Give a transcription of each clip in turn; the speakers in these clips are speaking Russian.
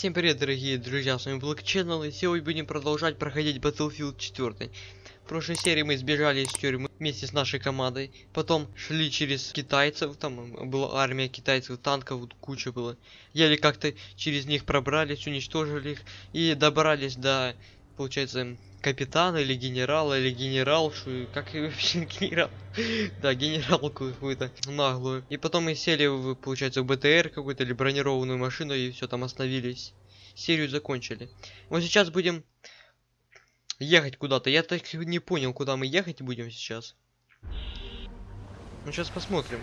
Всем привет, дорогие друзья, с вами Black Channel, и сегодня будем продолжать проходить Battlefield 4. В прошлой серии мы сбежали из тюрьмы вместе с нашей командой, потом шли через китайцев, там была армия китайцев, танков куча было. Еле как-то через них пробрались, уничтожили их и добрались до, получается, капитана или генерала, или генералшу, как и вообще генерал. да, генералку какую-то наглую. И потом мы сели, в, получается, в БТР какую-то или бронированную машину и все там остановились. Серию закончили. Вот сейчас будем ехать куда-то. Я так не понял, куда мы ехать будем сейчас. Ну, сейчас посмотрим.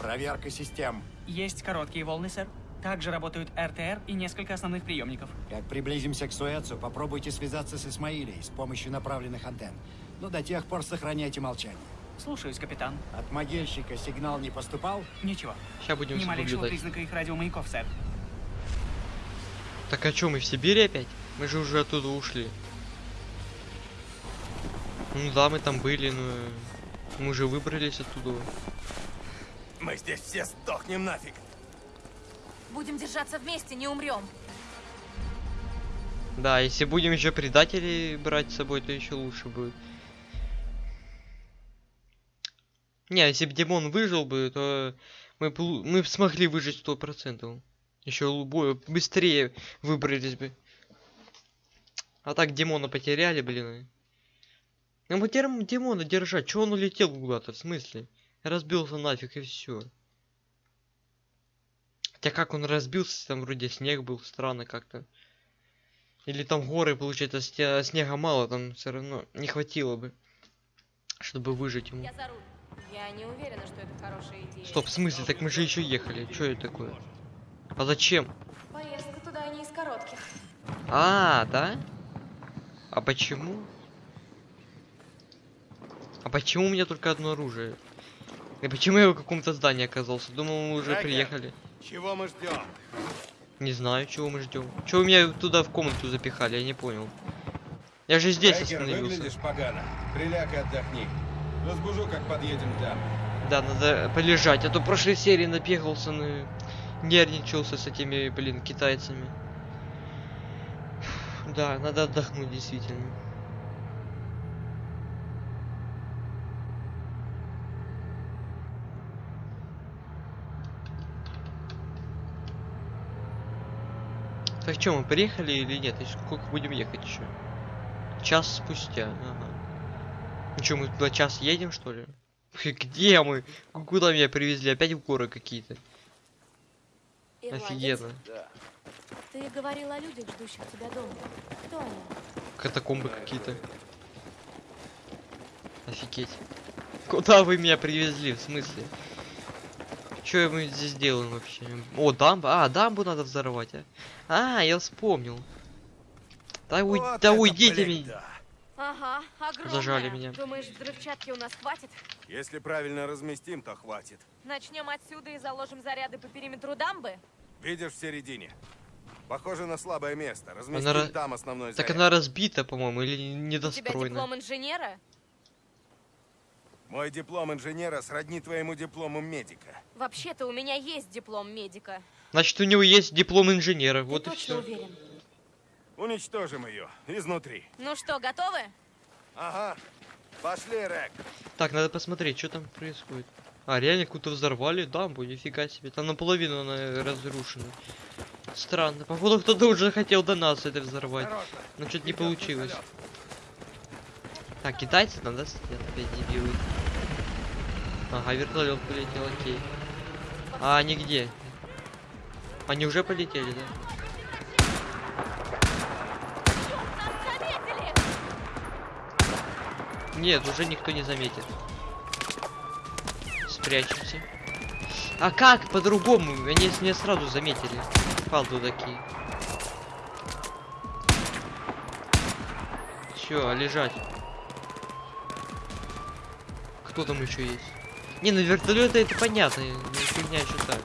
Проверка систем. Есть короткие волны, сэр. Также работают РТР и несколько основных приемников. Как приблизимся к Суэцу, попробуйте связаться с Исмаилией с помощью направленных антенн. Но до тех пор сохраняйте молчание. Слушаюсь, капитан. От могильщика сигнал не поступал? Ничего. Сейчас будем Ни малейшего наблюдать. признака их радиомаяков, сэр. Так а чё, мы в Сибири опять? Мы же уже оттуда ушли. Ну да, мы там были, но мы уже выбрались оттуда. Мы здесь все сдохнем нафиг. Будем держаться вместе, не умрем. Да, если будем еще предателей брать с собой, то еще лучше будет. Не, если бы Димон выжил бы, то мы, мы смогли выжить сто процентов. Еще быстрее выбрались бы. А так Димона потеряли, блин. Ну мы терм- Димона держать, чё он улетел куда-то, в смысле? Разбился нафиг и все. Хотя как он разбился, там вроде снег был, странно как-то. Или там горы, получается, снега мало, там все равно не хватило бы, чтобы выжить ему. Я за руль. Я не уверена, что это хорошая идея. Стоп, в смысле? Так мы же еще ехали. Что это такое? А зачем? Поездка туда не из коротких. А, да? А почему? А почему у меня только одно оружие? И почему я в каком-то здании оказался? Думал, мы уже Жека. приехали. Чего мы ждем? Не знаю, чего мы ждем. Чего меня туда в комнату запихали, я не понял. Я же здесь Райкер, остановился. выглядишь погано. Приляг и отдохни. Разбужу, как подъедем дамбе. Да, надо полежать, а то в прошлой серии напехался, на... нервничался с этими, блин, китайцами. Да, надо отдохнуть, действительно. Так что, мы приехали или нет? И сколько будем ехать еще? Час спустя, ага. Ну что, мы туда час едем, что ли? Где мы? Куда меня привезли? Опять в горы какие-то. Офигенно. Ты говорил о людях, ждущих тебя дома. Кто они? Катакомбы какие-то. Офигеть. Куда вы меня привезли? В смысле? Что мы здесь делаем вообще? О, дамба. А, дамбу надо взорвать, а? А, я вспомнил. Да, уй- Вот да уйдите блин, меня. Ага, огромная. Зажали меня. Думаешь, взрывчатки у нас хватит? Если правильно разместим, то хватит. Начнем отсюда и заложим заряды по периметру дамбы? Видишь в середине? Похоже на слабое место. Она Разместим ра- там основной Так заряд. она разбита, по-моему, или У тебя недостроена. диплом инженера? Мой диплом инженера сродни твоему диплому медика. Вообще-то у меня есть диплом медика. Значит, у него есть диплом инженера. Вот Ты и точно все. уверен? Уничтожим ее изнутри. Ну что, готовы? Ага. Пошли, Рек. Так, надо посмотреть, что там происходит. А, реально какую-то взорвали дамбу, нифига себе. Там наполовину она разрушена. Странно. Походу кто-то уже хотел до нас это взорвать. Осторожно. Но что-то не получилось. Так, китайцы там, да, опять дебилы? Ага, вертолет полетел, окей. А они где? Они уже полетели, да? Нет, уже никто не заметит. Спрячемся. А как по-другому? Они меня сразу заметили. Фалду такие. Все, лежать. Кто там еще есть? Не, ну вертолеты это понятно. ну, Фигня еще так.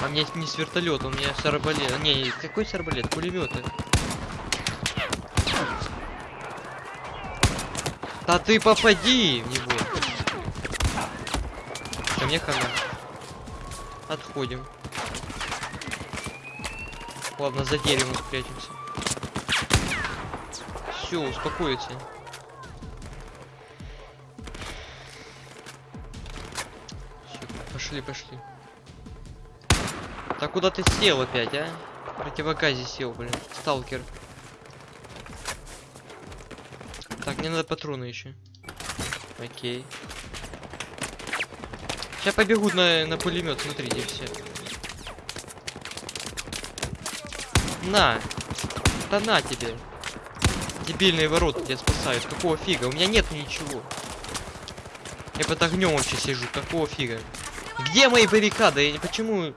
А мне не с вертолета, у меня с арбалета. Не, какой с арбалет? Пулеметы. Да ты попади в него. Ко мне хана. Отходим. Ладно, за деревом спрячемся. Все, успокоиться. Пошли, пошли. Так куда ты сел опять, а? В противогазе сел, блин. Сталкер. Так, мне надо патроны еще. Окей. Сейчас побегут на, на пулемет, смотрите все. На! Да на тебе! Дебильные ворота тебя спасают. Какого фига? У меня нет ничего. Я под огнем вообще сижу. Какого фига? Где мои баррикады? Я не почему.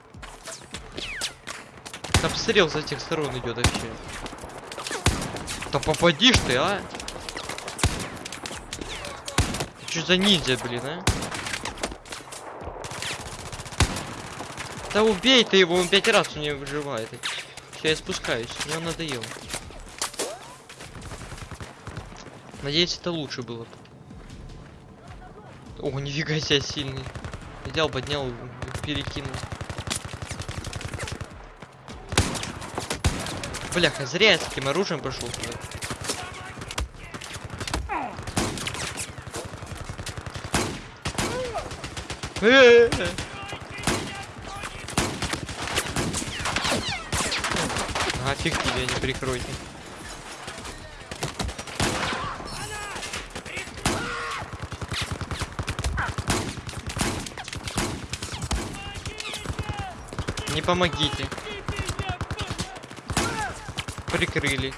Обстрел с этих сторон идет вообще. Да попадишь ты, а? Ты что за ниндзя, блин, а? Да убей ты его, он пять раз у меня выживает. Все, я спускаюсь, мне он надоел. Надеюсь, это лучше было. О, нифига себе сильный. Взял, поднял, перекинул. Бляха, зря я с таким оружием пошел туда. Э-э-э. Ага, фиг тебе, не прикройте. Не помогите. Прикрыли.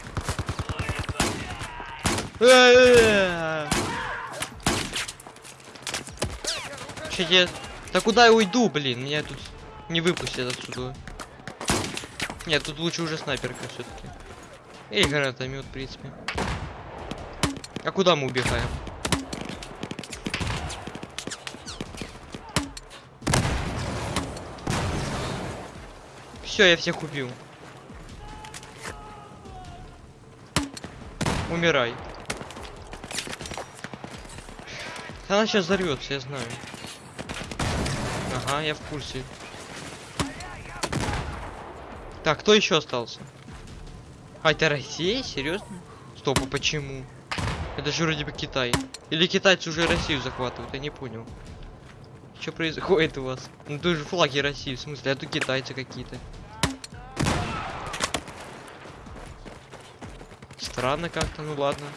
Че я... Да куда я уйду, блин? Меня тут не выпустят отсюда. Нет, тут лучше уже снайперка все-таки. И гранатомет, в принципе. А куда мы убегаем? Все, я всех убил. Умирай. Она сейчас взорвется, я знаю. Ага, я в курсе. Так, кто еще остался? А, это Россия? Серьезно? Стоп, а почему? Это же вроде бы Китай. Или китайцы уже Россию захватывают, я не понял. Что происходит у вас? Ну тут же флаги России, в смысле, а тут китайцы какие-то. Странно как-то, ну ладно.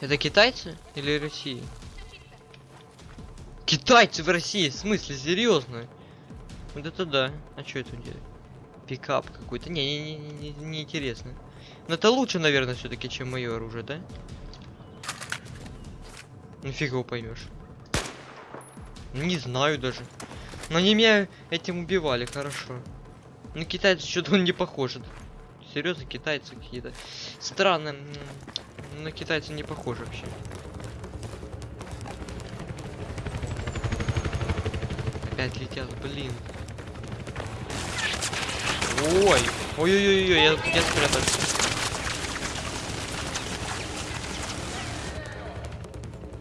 Это китайцы или Россия? Китайцы в России, в смысле, серьезно? Вот это да. А что это делает? Пикап какой-то. Не, не, не, не, не интересно. Но это лучше, наверное, все-таки, чем мое оружие, да? Ну фиг его поймешь. Не знаю даже. Но они меня этим убивали, хорошо. Ну китайцы что-то он не похож. Серьезно, китайцы какие-то. Странно. На китайцы не похожи вообще. Опять летят, блин. Ой, ой-ой-ой, я, я спрятался.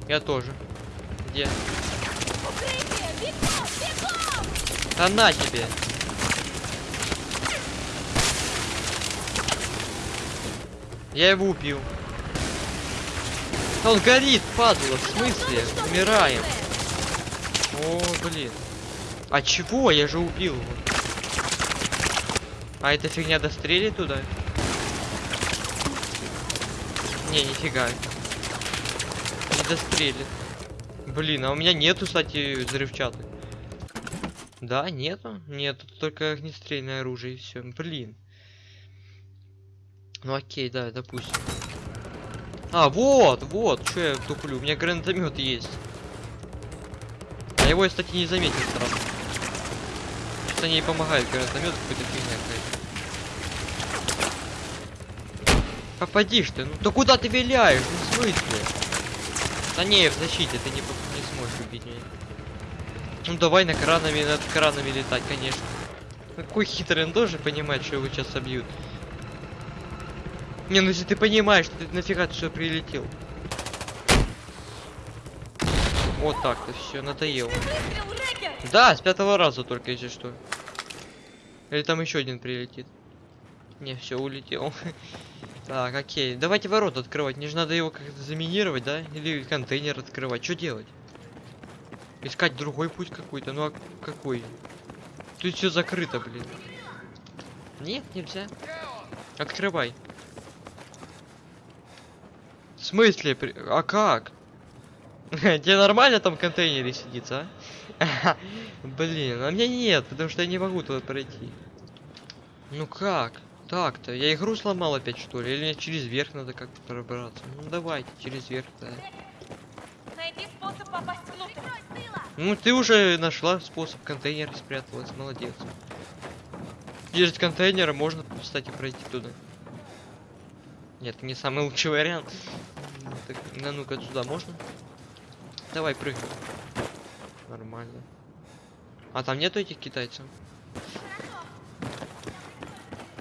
Я тоже. Где? Да на тебе. Я его убил. Он горит, падла, в смысле? Умираем. О, блин. А чего? Я же убил его. А эта фигня дострелит туда? Не, нифига. Не дострелит. Блин, а у меня нету, кстати, взрывчаток. Да, нету? Нет, только огнестрельное оружие и все. Блин. Ну окей, да, допустим. А, вот, вот, что я туплю. У меня гранатомет есть. А его я, кстати, не заметил сразу. Что не помогает гранатомет какой-то фигня какая-то. Попадишь ты, ну да куда ты виляешь? Ну в смысле? Да не, в защите ты не, не сможешь убить меня. Ну давай на кранами, над кранами летать, конечно. Какой хитрый, он тоже понимает, что его сейчас собьют. Не, ну если ты понимаешь, что ты нафига ты что прилетел. Вот так-то все, надоело. Да, с пятого раза только, если что. Или там еще один прилетит. Не, все, улетел. Так, окей. Давайте ворот открывать. Мне же надо его как-то заминировать, да? Или контейнер открывать. Что делать? Искать другой путь какой-то. Ну а какой? Тут все закрыто, блин. Нет, нельзя. Открывай. В смысле? А как? Тебе нормально там в контейнере сидится, а? Блин, а мне нет, потому что я не могу туда пройти. Ну как? Так-то, я игру сломал опять что ли? Или мне через верх надо как-то пробраться? Ну давайте, через верх, да. Найди способ попасть внутрь. Ну ты уже нашла способ, контейнер спряталась, молодец. Через контейнеры можно, кстати, пройти туда. Нет, не самый лучший вариант. Так, ну ну-ка сюда можно? Давай, прыгай. Нормально. А там нету этих китайцев?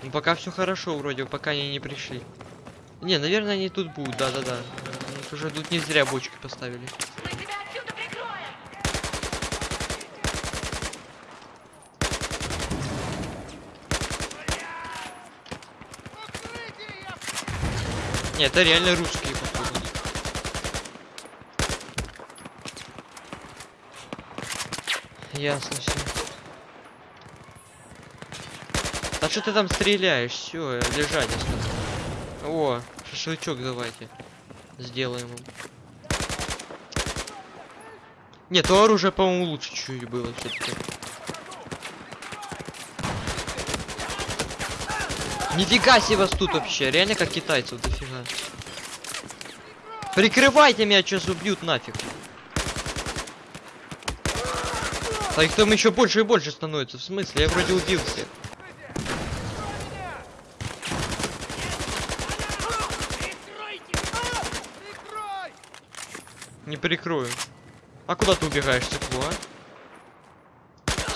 Ну пока все хорошо вроде, пока они не пришли. Не, наверное, они тут будут, да-да-да. Уже тут не зря бочки поставили. Мы тебя отсюда прикроем. Не, это реально русские, походу. Ясно все. А что ты там стреляешь? Все, лежать. О, шашлычок давайте. Сделаем. Нет, то оружие, по-моему, лучше чуть было все-таки. Нифига себе вас тут вообще, реально как китайцев дофига. Прикрывайте меня, сейчас убьют нафиг. А их там еще больше и больше становится. В смысле? Я вроде убил всех. Не прикрою. А куда ты убегаешь, циклу, а?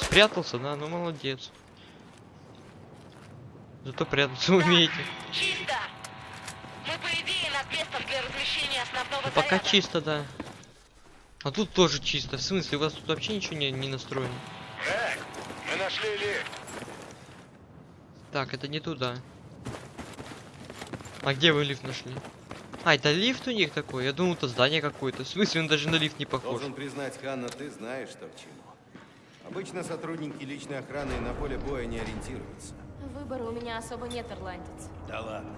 Спрятался, да? Ну молодец. Зато прятаться умеете. Чисто! Мы, по идее, местом для размещения основного Ну, пока чисто, да. А тут тоже чисто. В смысле, у вас тут вообще ничего не, не настроено? Эй, мы нашли лифт. Так, это не туда. А где вы лифт нашли? А, это лифт у них такой? Я думал, это здание какое-то. В смысле, он даже на лифт не похож. Должен признать, Ханна, ты знаешь, что к чему. Обычно сотрудники личной охраны на поле боя не ориентируются. Выбора у меня особо нет, ирландец. Да ладно.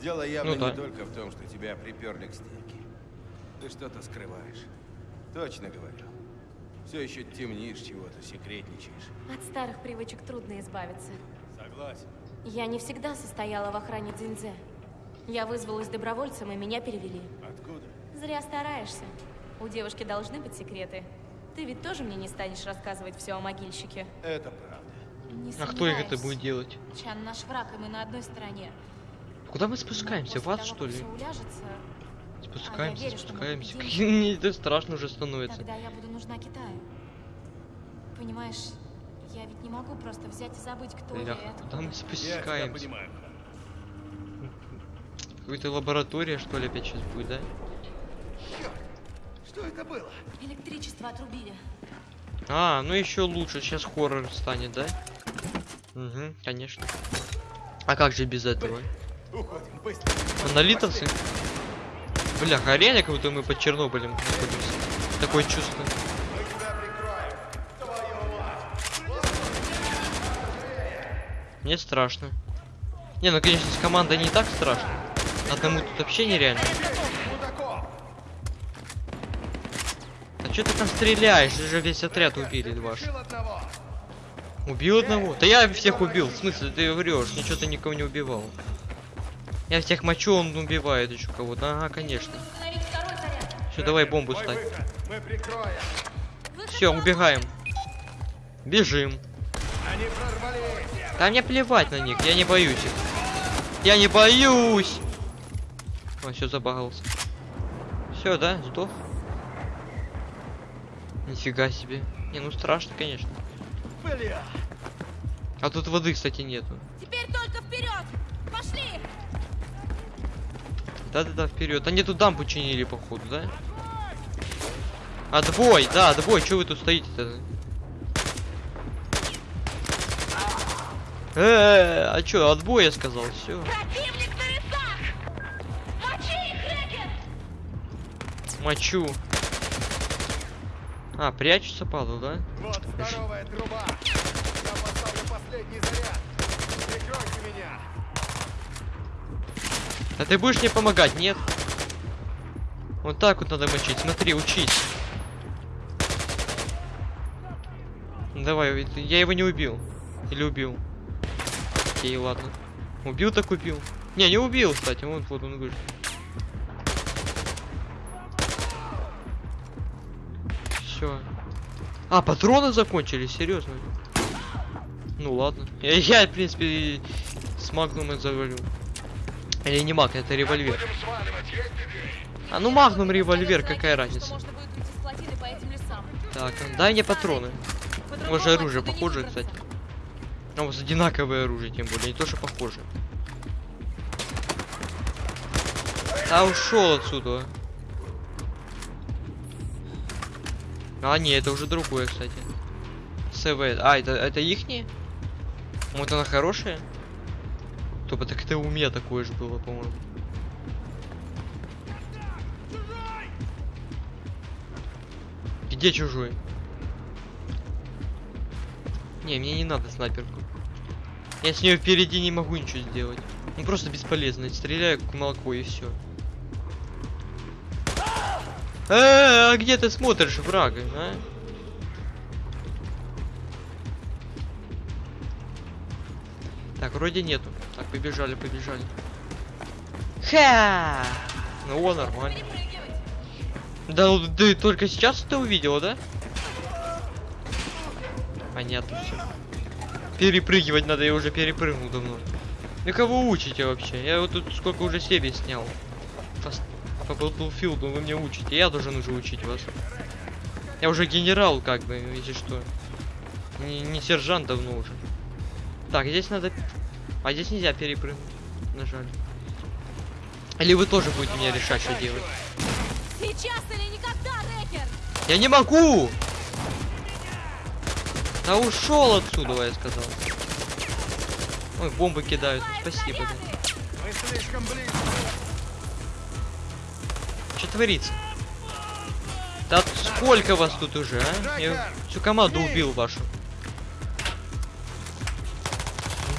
Дело явно Ну да. не только в том, что тебя приперли к стенке. Ты что-то скрываешь. Точно говорю. Все еще темнишь чего-то, секретничаешь. От старых привычек трудно избавиться. Согласен. Я не всегда состояла в охране Дзиньдзе. Я вызвалась добровольцем, и меня перевели. Откуда? Зря стараешься. У девушки должны быть секреты. Ты ведь тоже мне не станешь рассказывать все о могильщике. Это правда. Не А кто их это будет делать? Чан наш враг, и мы на одной стороне. Куда мы спускаемся? В после ад, того, что как ли? уляжется, Спускаемся, верю, что мы спускаемся. Мне это страшно уже становится. тогда я буду нужна Китаю. Понимаешь, я ведь не могу просто взять и забыть, кто я куда мы спускаемся? Какая-то лаборатория, что ли, опять сейчас будет, да? Что это было? Электричество отрубили. А, ну еще лучше, сейчас хоррор станет, да? Угу, конечно. А как же без этого? Уходим, быстро. Монолитовцы? Бля, реально как будто мы под Чернобылем находимся. Такое чувство. Мне страшно. Не, ну конечно, с командой не так страшно. Одному тут вообще нереально. А что ты там стреляешь? Ты же весь отряд убили ваш. Убил одного? Да я всех убил. В смысле, ты врешь? Ничего ты никого не убивал. Я всех мочу, он убивает еще кого-то. Ага, конечно. Все, давай бомбу ставь. Мы прикроем. Все, убегаем. Бежим. Они прорвались. Да мне плевать на них, я не боюсь их. Я не боюсь! Он все забагался. Все, да, сдох. Нифига себе. Не, ну страшно, конечно. А тут воды, кстати, нету. Да-да-да, вперед. Они тут дамбу чинили, походу, да? Отбой, да, отбой, что вы тут стоите-то? Э, а чё, отбой я сказал, все. Противник на весах! Мочи их, Рекер! Мочу. А, прячется, падал, да? Вот здоровая труба. Я поставлю последний заряд. Прикройте меня. А ты будешь мне помогать, нет? Вот так вот надо мочить. Смотри, учись. Давай, это- я его не убил. Или убил? Окей, ладно. Убил так убил. Не, не убил, кстати. Вот, вот он вышел. Все. А, патроны закончились, серьезно. Ну ладно. Я, я, в принципе, с магнумом завалю. Или не маг, это револьвер. А ну магнум револьвер, какая разница? Так, дай мне патроны. Уже оружие похоже, кстати. А у вас одинаковое оружие, тем более, не то, что похоже. А ушел отсюда. А, не, это уже другое, кстати. СВ. А, это, это ихние? Вот она хорошая? Тупо так это у меня такое же было, по-моему. Где чужой? Не, мне не надо снайперку. Я с нее впереди не могу ничего сделать. Ну просто бесполезно. Стреляю как молоко и все. А, где ты смотришь, враг, а? Так, вроде нету. Побежали, побежали. Ха! Ну, о, нормально. Да, ну ты только сейчас это увидела, да? Понятно все. Перепрыгивать надо, я уже перепрыгнул давно. Ну кого учите вообще? Я вот тут сколько уже серий снял. По, по Battlefield вы мне учите, я должен уже учить вас. Я уже генерал, как бы, если что. Не, не сержант давно уже. Так, здесь надо... А здесь нельзя перепрыгнуть. Нажали. Или вы тоже будете мне решать, что делать? Сейчас или никогда, Рекер! Я не могу! Да ушел отсюда, я сказал. Ой, бомбы кидают. Спасибо. Да. Что творится? Да сколько вас тут уже, а? Я всю команду убил вашу.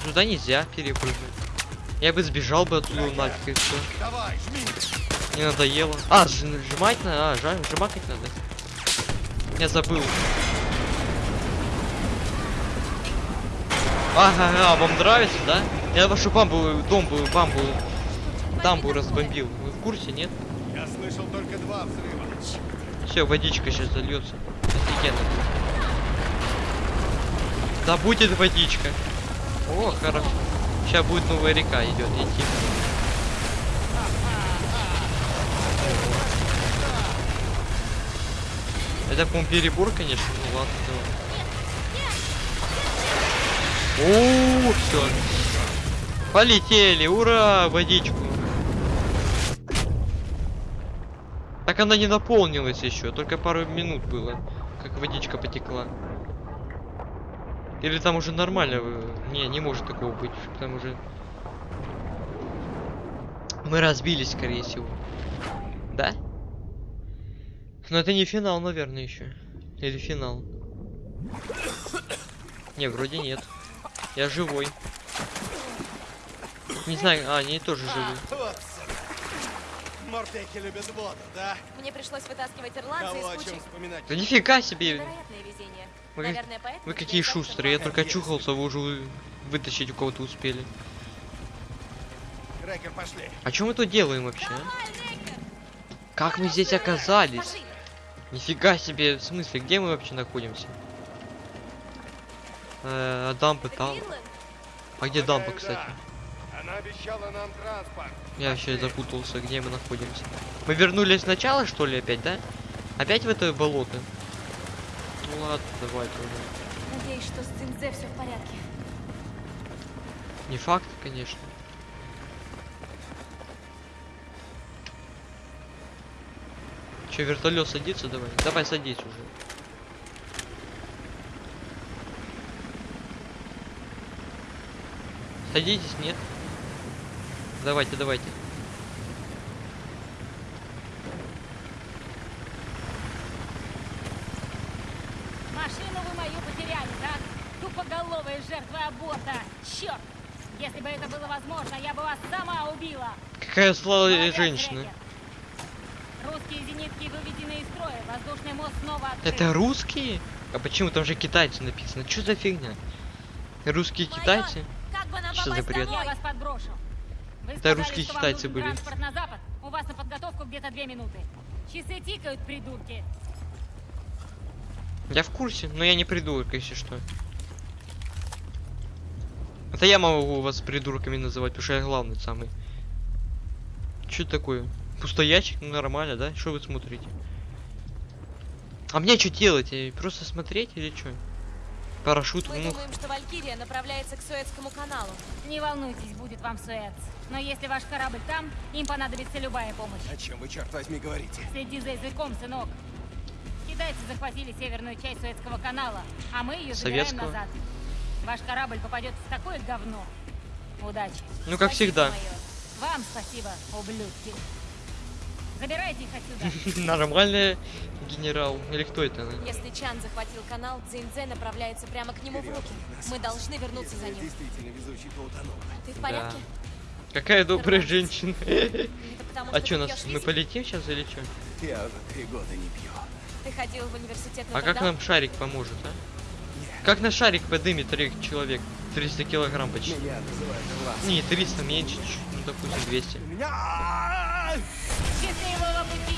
Сюда нельзя перепрыгнуть. Я бы сбежал бы отсюда нафиг и все. Давай, жми. Не надоело. А, сж- сжимать надо. А, сжимать надо. Я забыл. Ага, ага, вам нравится, да? Я вашу бамбу, дом был, бамбу, дамбу разбомбил. Вы в курсе, нет? Я слышал только два взрыва. Все, водичка сейчас зальется. Офигенно. Да будет водичка. О, хорошо. Сейчас будет новая река идет идти. Это, по-моему, перебор, конечно. Ну ладно, давай. О, все. Полетели, ура, водичку. Так она не наполнилась еще, только пару минут было, как водичка потекла. Или там уже нормально? э, Не, не может такого быть, там уже... Мы разбились, скорее всего. Да? Но это не финал, наверное, еще. Или финал. Не, вроде нет. Я живой. Не знаю, а, они тоже живы. Вот, сука. Мортеки любят воду, да? Мне пришлось вытаскивать ирландца из чем кучи. вспоминать? Да нифига себе! Вы, Наверное, поэтому вы какие шустрые, я только очухался, вы уже вы- вытащить у кого-то успели. Рекер, пошли. А что мы тут делаем вообще? а? Как мы здесь оказались? Пошли. Нифига себе, в смысле, где мы вообще находимся? Э, дампы там. А где дампа, кстати? Она обещала нам транспорт. Я вообще запутался, где мы находимся. Мы вернулись сначала, что ли, опять, да? Опять в это болото? Ну ладно, давайте уже. Надеюсь, что с Цинзе все в порядке. Не факт, конечно. Че, вертолет садится? Давай. Давай садись уже. Садитесь, нет? Давайте, давайте. Машину вы мою потеряли, так? Тупоголовая жертва аборта. Черт! Если бы это было возможно, я бы вас сама убила. Какая злая Молодец, женщина. Рекер. Русские зенитки выведены из строя. Воздушный мост снова открыт. Это русские? А почему там же китайцы написано? Что за фигня? Русские китайцы? Бы нам Что за бред? Я вас подброшу. Вы Это сказали, русские китайцы были. На запад. У вас на подготовку где-то две минуты. Часы тикают, придурки. Я в курсе, но я не придурок, если что. Это я могу вас придурками называть, потому что я главный самый. Что это такое? Пустоячек? Ну, нормально, да? Что вы смотрите? А мне что делать? Просто смотреть или что? Парашют, Мы ну, думаем, что Валькирия направляется к Суэцкому каналу. Не волнуйтесь, будет вам Суэц. Но если ваш корабль там, им понадобится любая помощь. О чем вы, черт возьми, говорите? Следи за языком, сынок. Китайцы захватили северную часть Суэцкого канала, а мы ее забираем Советского? назад. Ваш корабль попадет в такое говно. Удачи. ну как Спасибо, всегда. майор. Вам спасибо, ублюдки. Забирайте их отсюда. Нормальный генерал. Или кто это? Если Чан захватил канал, Цзиньцзэ направляется прямо к нему в руки. Мы должны вернуться за ним. Действительно везучий поутонул. Ты в порядке? Какая добрая женщина. А что нас мы полетим сейчас или что? Я уже три года не пью. Ты ходил в университет А как нам шарик поможет, а? Как на шарик подымет трех человек? 300 килограмм почти. Не, 300 меньше, чуть, допустим 200. Меня... Счастливого пути!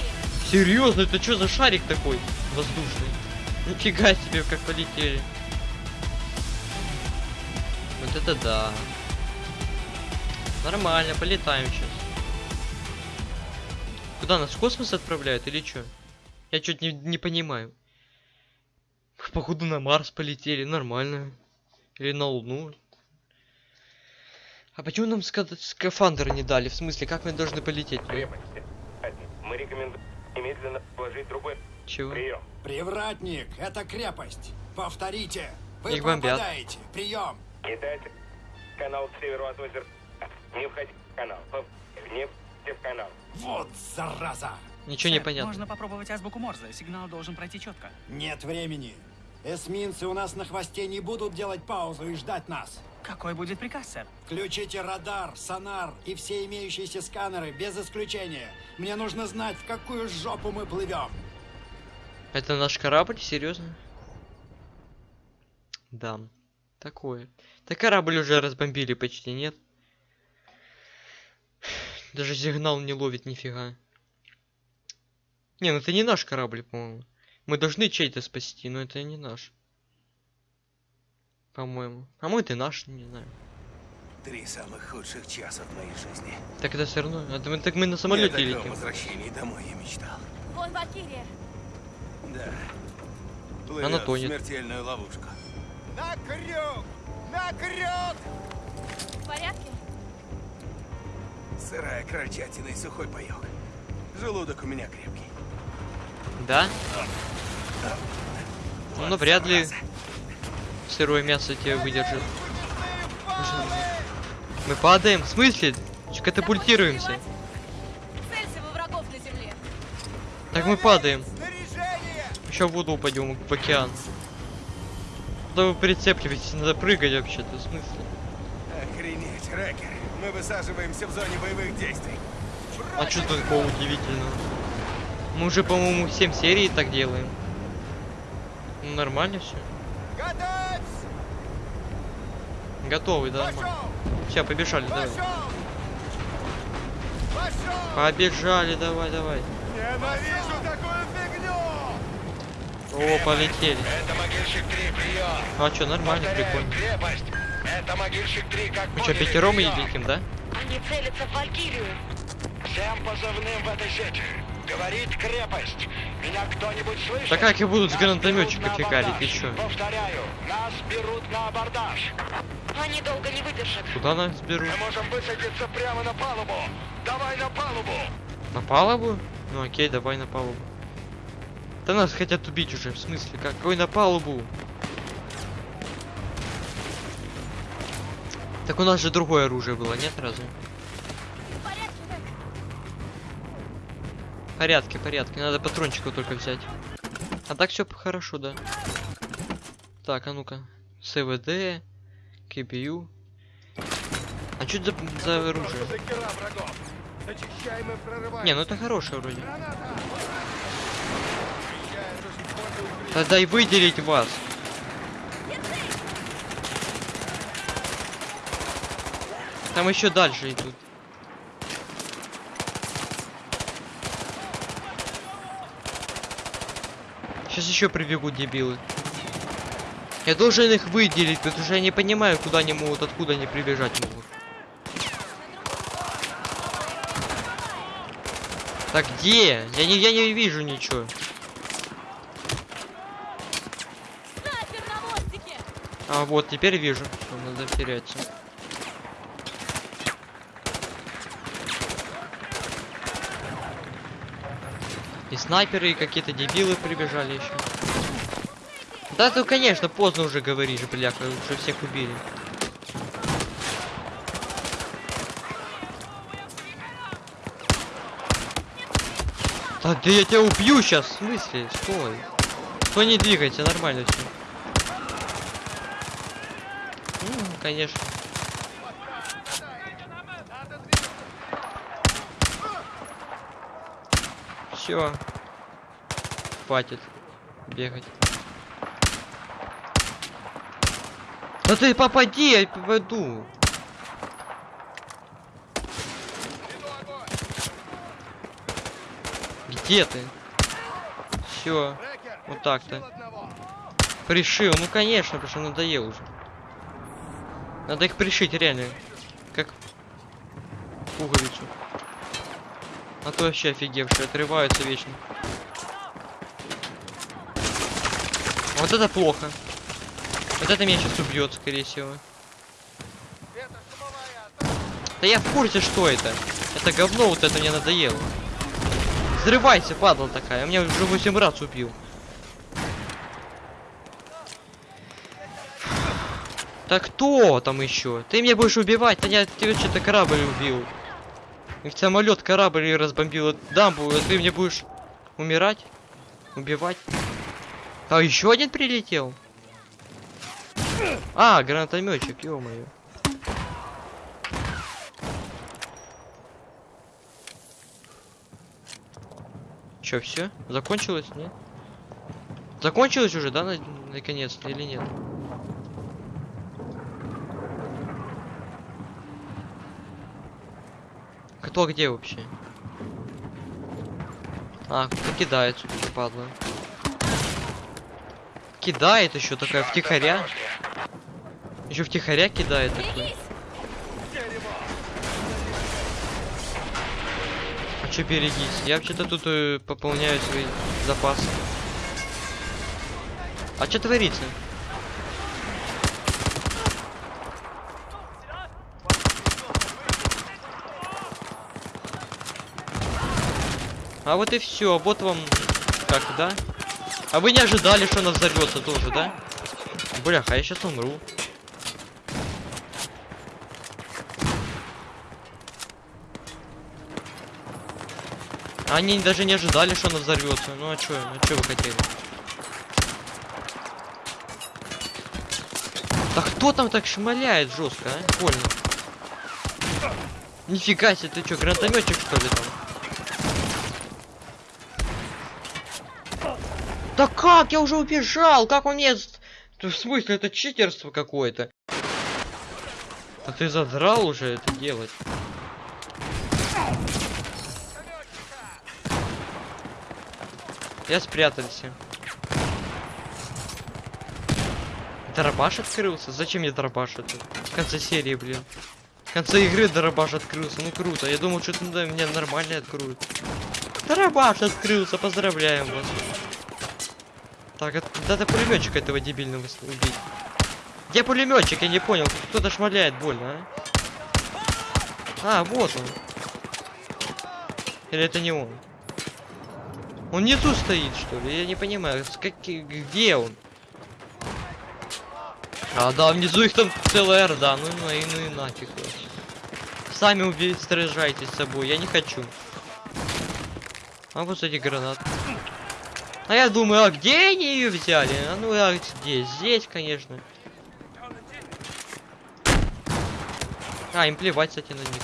Серьезно, это что за шарик такой воздушный? Нифига себе, как полетели. Вот это да. Нормально, полетаем сейчас. Куда нас в космос отправляют или что? Я что-то не, не понимаю. Походу на Марс полетели, нормально. Или на Луну. А почему нам ска- скафандр не дали? В смысле, как мы должны полететь? крепости. Мы рекомендуем немедленно положить другой Чего? прием. Привратник, это крепость. Повторите. Вы Их бомбят. пропадаете. Прием. Китайцы, канал к северу от озера. Не входите в канал. Не входите в канал. Вот зараза. Ничего не Сэр, понятно. Можно попробовать азбуку Морзе. Сигнал должен пройти четко. Нет времени. Эсминцы у нас на хвосте не будут делать паузу и ждать нас. Какой будет приказ, сэр? Включите радар, сонар и все имеющиеся сканеры без исключения. Мне нужно знать, в какую жопу мы плывем. Это наш корабль? Серьезно? Да. Такое. Так корабль уже разбомбили почти, нет? Даже сигнал не ловит нифига. Не, ну это не наш корабль, по-моему. Мы должны чей-то спасти, но это не наш. По-моему. А мой ты наш, не знаю. Три самых худших часа в моей жизни. Так это все равно. Это мы, так мы на Я самолете таком летим. возвращении домой я мечтал. Вон Валькирия. Да. Она Плывет в тонет. смертельную ловушку. На крюк! На крюк! В порядке? Сырая крольчатина и сухой паёк. Желудок у меня крепкий. Да? Ну, Вот вряд ли зараза. Сырое мясо тебя выдержит. Мы падаем? В смысле? Катапультируемся. Так мы падаем. Еще в воду упадем, в океан. Да вы прицепливаетесь, надо прыгать вообще-то, в смысле? Охренеть, Рэкер. Мы высаживаемся в зоне боевых действий. А что тут такого удивительного? Мы уже, по-моему, 7 серий так делаем. Ну, нормально все. Готовы, да? Все, побежали, давай. Побежали, давай, давай. Ненавижу такую фигню! О, полетели. Это могильщик 3, прием. А что, нормально, Повторяю, прикольно. крепость. Это могильщик 3, как Мы что, пятером и летим, да? Они целятся в Валькирию. Всем позывным в этой сети. Говорит крепость. Меня кто-нибудь слышит? Да как их будут с гранатометчика фигарить, ты чё? Повторяю, нас берут на абордаж. Они долго не выдержат. Куда нас берут? Мы можем высадиться прямо на палубу. Давай на палубу. На палубу? Ну окей, давай на палубу. Да нас хотят убить уже, в смысле? Какой на палубу? Так у нас же другое оружие было, нет разве? Порядки, порядки. Надо патрончиков только взять. А так все хорошо, да. Так, а ну-ка. СВД, КБУ. А что это за, за оружие? Не, ну это хорошее вроде. Тогда и выделить вас. Там еще дальше идут. Сейчас еще прибегут дебилы. Я должен их выделить, потому что я не понимаю, куда они могут, откуда они прибежать могут. Так где? Я не, я не вижу ничего. А вот, теперь вижу. Всё, надо теряться. И снайперы, и какие-то дебилы прибежали еще. Да, ты, конечно, поздно уже говоришь, бляха, уже всех убили. Да, да я тебя убью сейчас, в смысле? Стой. Стой, не двигайся, нормально все. Ну, конечно. Все. Хватит бегать. Да ты попади, я попаду. Где ты? Все. Вот так-то. Пришил, ну конечно, потому что надоел уже. Надо их пришить, реально. Как пуговицу. А то вообще офигевшие, отрываются вечно. Вот это плохо. Вот это меня сейчас убьет, скорее всего. Да я в курсе, что это. Это говно вот это мне надоело. Взрывайся, падла такая. Меня уже 8 раз убил. Так кто там еще? Ты меня будешь убивать? Да я тебе что-то корабль убил. Их самолет корабль разбомбил дамбу, а ты мне будешь умирать? Убивать? А еще один прилетел? А, гранатометчик, ё-моё. Чё, все? Закончилось, нет? Закончилось уже, да, на- наконец-то, или нет? Кто где вообще? А, кто кидает, судя падла. Кидает еще такая втихаря. Еще втихаря кидает такой. А че берегись? Я вообще-то тут э, пополняю свои запасы. А что творится? А вот и все, вот вам как, да? А вы не ожидали, что она взорвется тоже, да? Бляха, я сейчас умру. Они даже не ожидали, что она взорвется. Ну а чё, ну чё вы хотели? Да кто там так шмаляет жестко, а? Больно. Нифига себе, ты чё, гранатометчик что ли там? Да как? Я уже убежал! Как он мне... Да В смысле, это читерство какое-то. А ты задрал уже это делать. Я спрятался. Дробаш открылся? Зачем мне дробаш это? В конце серии, блин. В конце игры дробаш открылся. Ну круто. Я думал, что-то да, меня нормально откроют. Дробаш открылся. Поздравляем вас. Так, это, надо пулеметчика этого дебильного убить. Где пулеметчик? Я не понял. Кто-то шмаляет больно, а? А, вот он. Или это не он? Он внизу стоит, что ли? Я не понимаю, с каки... где он? А, да, внизу их там целая орда. Ну, ну, и, ну и нафиг вообще. Сами убейте, сражайтесь с собой. Я не хочу. А вот эти гранаты. А я думаю, а где они ее взяли? А ну а где? Здесь, конечно. А, им плевать, кстати, на них.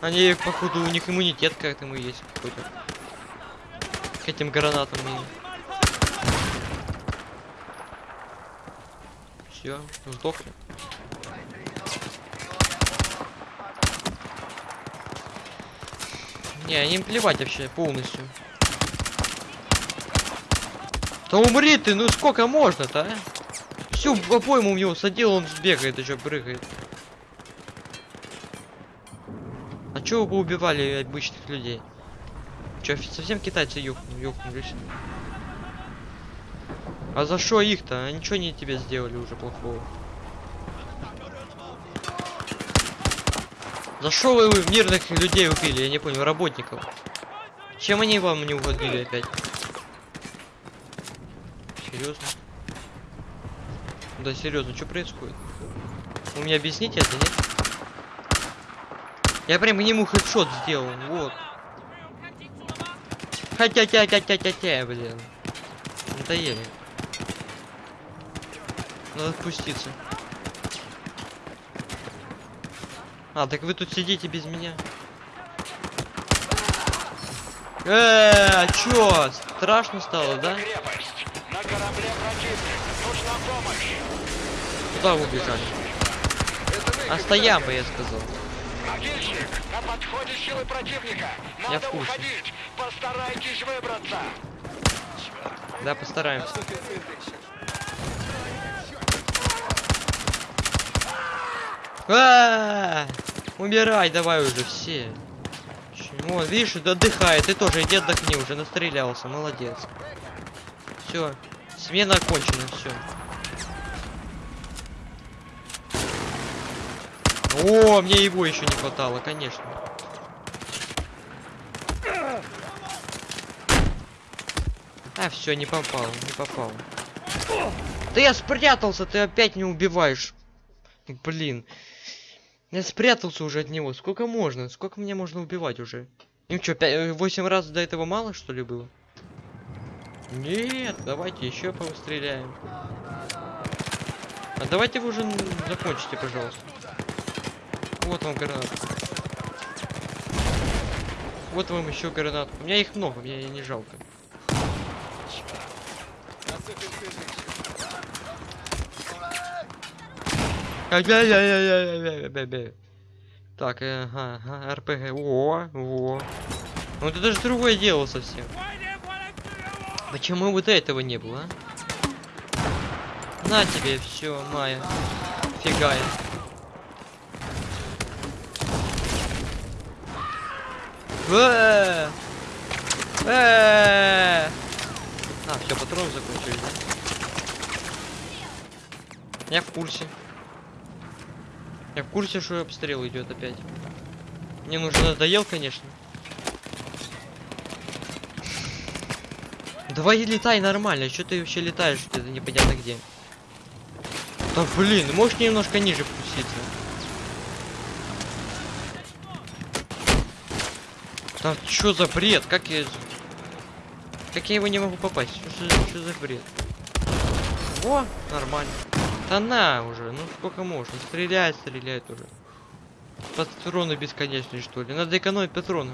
Они, походу, у них иммунитет к этому есть какой-то. К этим гранатам. Все, сдохли. Не, им плевать вообще полностью. Да умри ты, ну сколько можно-то, а? Всю по-моему в него садил, он сбегает, еще прыгает. А чё вы убивали обычных людей? Чё, совсем китайцы ёхну, ёхнулись? А за что их-то? Они ничего не тебе сделали уже плохого. За что вы мирных людей убили? Я не понял, работников. Чем они вам не угодили опять? Серьезно? Да серьезно, что происходит? Вы мне объясните это, нет? Я прям к нему хедшот сделал, вот. Хотя тя тя тя тя тя блин. Надоели. Надо спуститься. А, так вы тут сидите без меня. Э, а чё? Страшно стало, да? Корабле противник. Нужна помощь. Куда вы убежали? А стоям бы, я сказал. Могильщик, на подходе силы противника. Надо уходить. Постарайтесь выбраться. Да, постараемся. А, Умирай, давай уже все. Чего? Видишь, отдыхает. Ты тоже иди отдохни, уже настрелялся. Молодец. Все. Смена окончена, все. О, мне его еще не хватало, конечно. А, все, не попал, не попал. Да я спрятался, ты опять не убиваешь. Блин. Я спрятался уже от него. Сколько можно? Сколько мне можно убивать уже? Им что, 8 раз до этого мало, что ли, было? Нет, давайте еще постреляем. А давайте вы уже закончите, пожалуйста. Вот вам гранат. Вот вам еще гранат. У меня их много, мне не жалко. Так, ага, ага, РПГ. О, о. Ну это даже другое дело совсем. Почему вот этого не было, а? На тебе все, Майя. Фигай. Э! Э! А, все, патроны закончились, да? Я в курсе. Я в курсе, что обстрел идет опять. Мне нужно надоел, конечно. Давай летай нормально, что ты вообще летаешь где-то непонятно где. Да блин, можешь немножко ниже спуститься? Да что за бред? Как я... Как я его не могу попасть? Что, за- бред? Во, нормально. Да на уже, ну сколько можно? Стреляй, стреляй уже. Патроны бесконечные, что ли? Надо экономить патроны.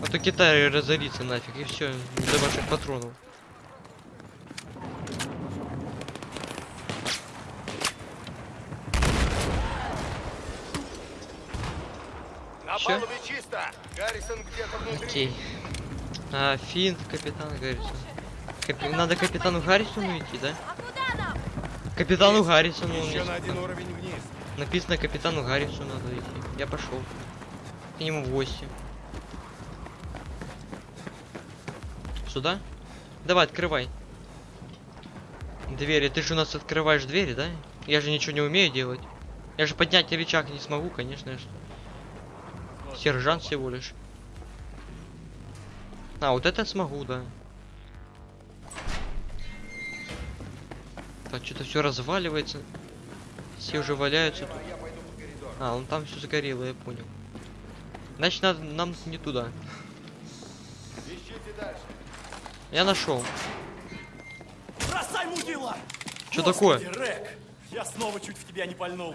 А то Китай разорится нафиг, и все, до ваших патронов. Внутри. Окей. А, Финн, капитан Гаррисон. Капи- Надо капитану Гаррисону идти, да? Капитану Гаррисону. он Еще на один уровень вниз. Написано капитану Гаррису надо идти. Я пошел. К нему в гости. Сюда? Давай, открывай. Двери. Ты же у нас открываешь двери, да? Я же ничего не умею делать. Я же поднять рычаг не смогу, конечно же. Сержант всего лишь. А, вот это смогу, да. Так, что-то все разваливается. Все уже валяются тут. А, он там все загорело, я понял. Значит, надо, нам не туда. Я нашел. Бросай, мудила! Что такое? Рек, я снова чуть в тебя не пальнул.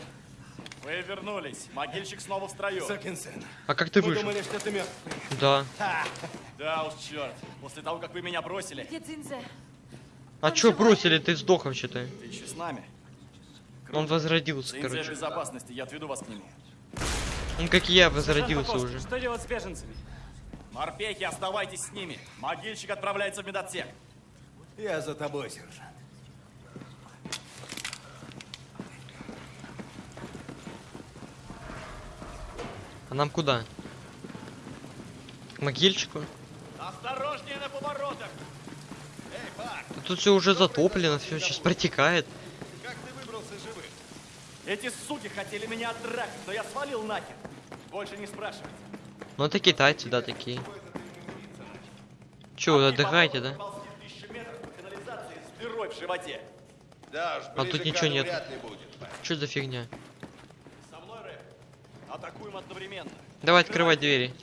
Вы вернулись. Могильщик снова в строю. А как ты Мы выжил? думали, что ты мертв. Да. Ха! Да уж, черт. После того, как вы меня бросили? А чё бросили? Ты сдох вообще-то. ты еще с нами. Он возродился, в короче. безопасности, я отведу вас к нему. Он как и я возродился уже. Что делать с беженцами? Морпехи, оставайтесь с ними. Могильщик отправляется в медотсек. Я за тобой, сержант. А нам куда? К могильчику? Осторожнее на поворотах! Да Тут все уже затоплено, все сейчас протекает. Как ты выбрался живым? Эти суки хотели меня отдракать, но я свалил нахер. Больше не спрашивайте. Ну это китайцы, да, такие. Че, вы отдыхаете, да? А тут ничего нет. Что за фигня? Со. Давай открывать двери.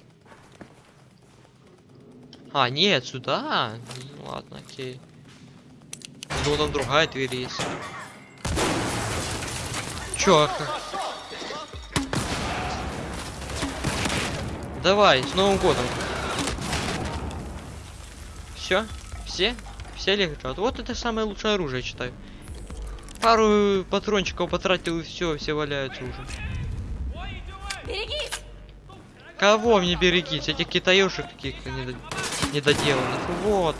А, нет, сюда. Ну, ладно, окей. Ну, там другая дверь есть. Чё? ах- Давай, с Новым годом. Все? Все? Все лежат. Вот это самое лучшее оружие, считаю. Пару патрончиков потратил и все, все валяются уже. Берегись! Кого мне берегись? Этих китаёшек каких-то недо- недоделанных. Вот.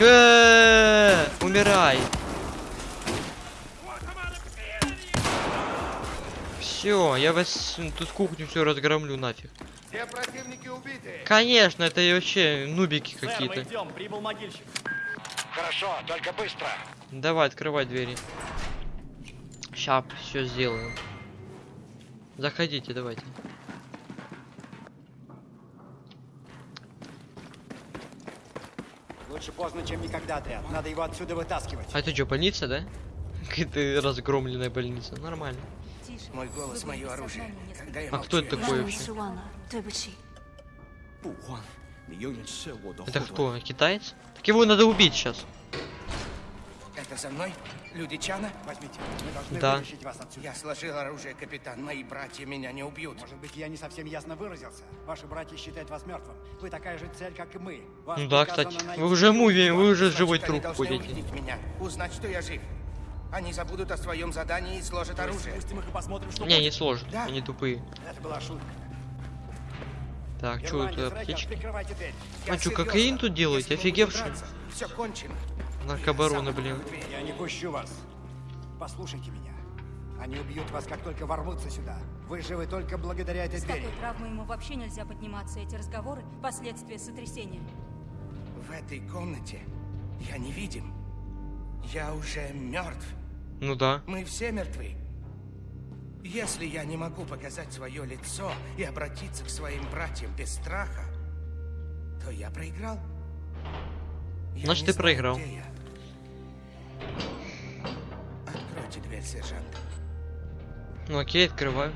Э, Умирай. Все, я вас тут кухню все разгромлю нафиг. Все противники убиты. Конечно, это вообще нубики какие-то. идем, прибыл могильщик. Хорошо, только быстро. Давай, открывай двери. Ща все сделаем. Заходите, давайте. Лучше поздно, чем никогда, отряд. Надо его отсюда вытаскивать. А это что, больница, да? Какая-то разгромленная больница. Нормально. Мой голос, мое оружие. Когда я а кто это такой вообще? Это кто, китаец? Так его надо убить сейчас. Это за мной? Люди Чана? Возьмите. Мы должны да. вытащить вас отсюда. Я сложил оружие, капитан. Мои братья меня не убьют. Может быть, я не совсем ясно выразился. Ваши братья считают вас мертвым. Вы такая же цель, как и мы. Вас ну да, кстати. Найти... Вы уже муви, вы уже живой труп будете. Меня. Узнать, что я жив. Они забудут о своем задании и сложат оружие. Спустим их и посмотрим, что Не, будет. не сложно, Да. они тупые. Это была шутка. Так, что Ирландец, это аптечки? А чё, кокаин тут делаете? Офигевший? Все кончено. Наркобароны, блин. Я не пущу вас. Послушайте меня. Они убьют вас, как только ворвутся сюда. Вы живы только благодаря этой С двери. такой травмой ему вообще нельзя подниматься. Эти разговоры – последствия сотрясения. В этой комнате я невидим. Я уже мертв. Ну да. Мы все мертвы. Если я не могу показать свое лицо и обратиться к своим братьям без страха, то я проиграл. Я Значит, ты знаю, проиграл. Откройте дверь, сержант. Ну окей, открываю.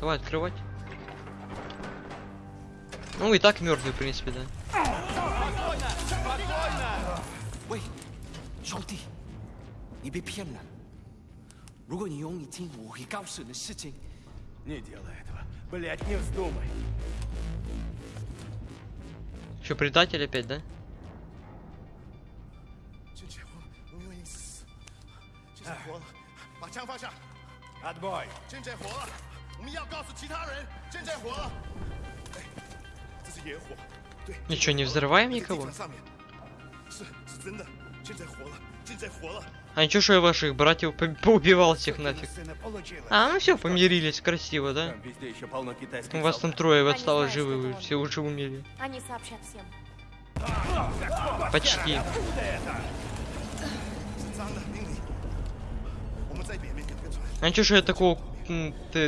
Давай открывать. Ну и так мертвый, в принципе, да. Спокойно! Спокойно! Ой, желтый. 你被骗了。如果你用你听，我会告诉你的事情。 Не делай этого. Блять, не вздумай. Что, предатель опять, да? 俊杰活了，我们已经死。俊杰活了，把枪放下。 Отбой. 俊杰活了，我们要告诉其他人，俊杰活了。哎，这是野火，对。 Ничего, не взрываем 地 никого? 毯上面，是是真的，俊杰活了，俊杰活了。 а ничего, что я ваших братьев по поубивал всех нафиг. А, ну все, помирились, красиво, да? У вас там трое Они осталось живы, вы все уже умели. Они сообщат всем. Почти. А ничего, что я такого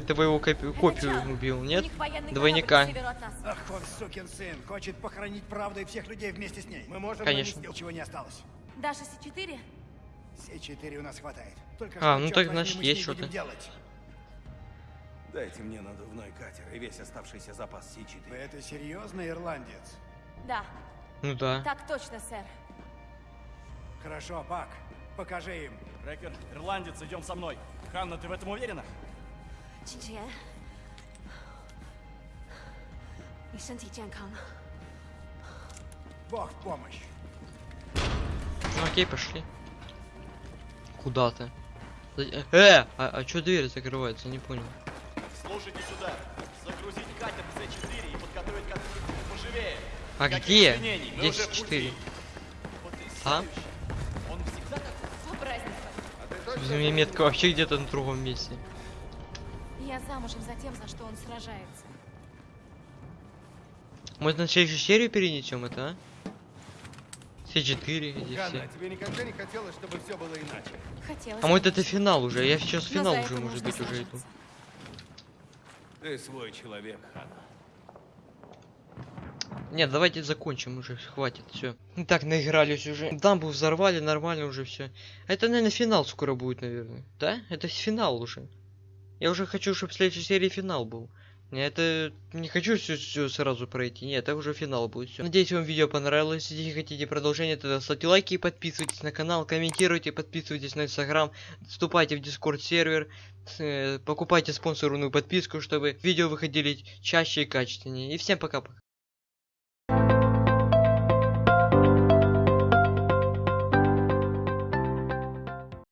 твоего копию, убил, нет? Двойника. Ах, он сукин сын, хочет похоронить правду и всех людей вместе с ней. Мы можем Конечно. Нанести, чего не осталось. Даша С4? Все четыре у нас хватает. Только а, ну так значит есть что-то. Дайте мне надувной катер и весь оставшийся запас Си-4. Вы это серьезно, ирландец? Да. Ну да. Так точно, сэр. Хорошо, Пак. Покажи им. Рекер, ирландец, идем со мной. Ханна, ты в этом уверена? Чинче. Бог в помощь. Ну, окей, пошли. Куда ты? Э, а, а чё дверь закрывается? Не понял. Слушайте сюда. Загрузить катер С4 и подготовить катер поживее. А Никаких где? Где уже в С4? пути. А? Он всегда такой? Мне метка вообще где-то на другом месте. Я замужем за тем, за что он сражается. Может на следующую серию перенесем это, а? Все четыре, здесь Ханна, все. тебе никогда не хотелось, чтобы все было иначе? Хотелось. А может бы. это финал уже? Я сейчас Но финал уже, может быть, уже иду. Ты свой человек, Ханна. Нет, давайте закончим уже, хватит, все. Так, наигрались уже. Дамбу взорвали, нормально уже все. Это, наверное, финал скоро будет, наверное. Да? Это финал уже. Я уже хочу, чтобы в следующей серии финал был. Я это не хочу все, сразу пройти. Нет, это уже финал будет. Всё. Надеюсь, вам видео понравилось. Если хотите продолжение, тогда ставьте лайки, подписывайтесь на канал, комментируйте, подписывайтесь на инстаграм, вступайте в дискорд сервер, э, покупайте спонсорную подписку, чтобы видео выходили чаще и качественнее. И всем пока-пока.